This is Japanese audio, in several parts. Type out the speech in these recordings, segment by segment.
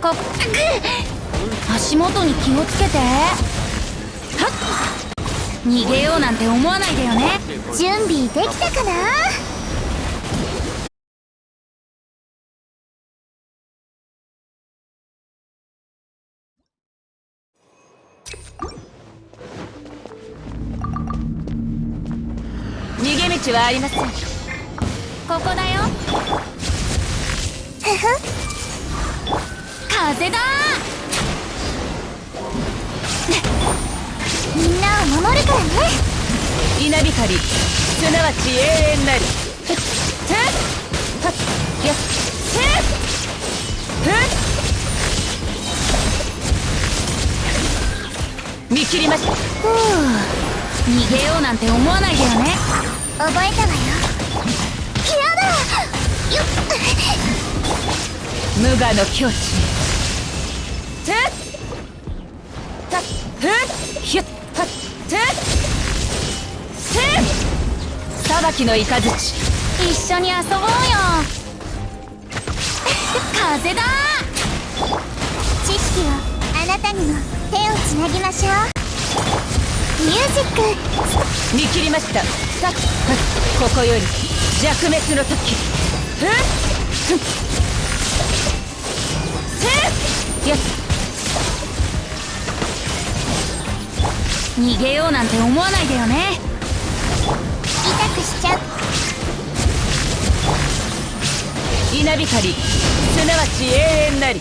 こ足元に気をつけてはっ逃げようなんて思わないでよね準備できたかな逃げ道はありませんここだよふふ風だ。みんなを守るからね。稲光すなわち永遠なり。ふっふっよっふっふっ見切りましたふう逃げようなんて思わないでよね覚えたわよやだよっ無我の境地ふったっふっひゅっはっふっふっ裁きの雷一緒に遊ぼうよ風だ知識をあなたにも手をつなぎましょうミュージック見切りましたさっここより弱滅の時ふっふっふっやっ逃げようなんて思わないでよね。痛くしちゃう。稲光すなわち永遠なり。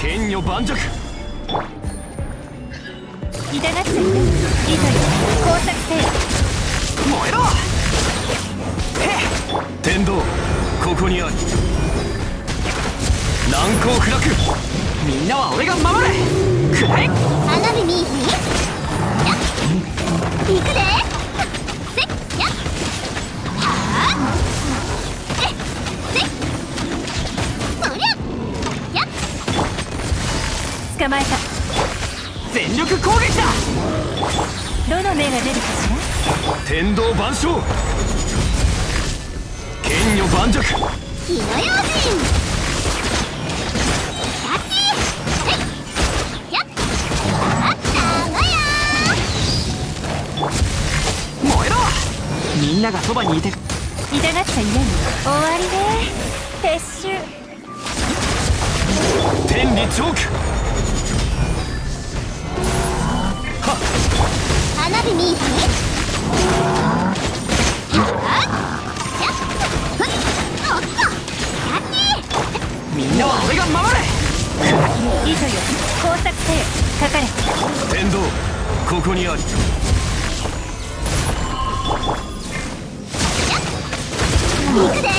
剣女盤石。痛がっている。い工作せよ。燃えろ天道ここにあり難攻不落みんなは俺が守れくらえ花火見いひんやっ。行くでせっ。やっ。はあえっ。せっ。そりゃやっ。捕まえた全力攻撃だどの目が出るかしら天道万象剣女盤石。火の用心。みんながそばにいて。痛がっちゃ嫌に終わりね。撤収。天理チョーク。花火見俺が守れ。いざよ。工作せよ。かかれ。天道ここにあり行くで